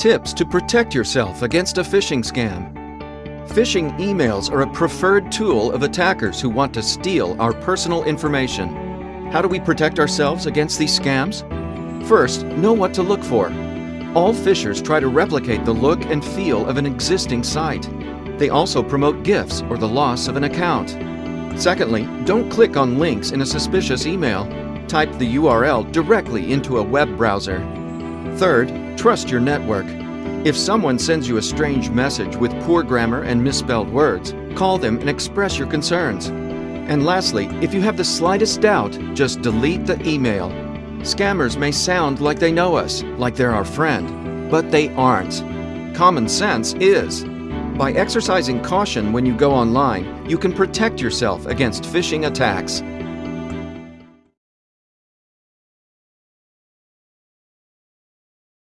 tips to protect yourself against a phishing scam. Phishing emails are a preferred tool of attackers who want to steal our personal information. How do we protect ourselves against these scams? First, know what to look for. All phishers try to replicate the look and feel of an existing site. They also promote gifts or the loss of an account. Secondly, don't click on links in a suspicious email. Type the URL directly into a web browser. Third, trust your network. If someone sends you a strange message with poor grammar and misspelled words, call them and express your concerns. And lastly, if you have the slightest doubt, just delete the email. Scammers may sound like they know us, like they're our friend, but they aren't. Common sense is. By exercising caution when you go online, you can protect yourself against phishing attacks.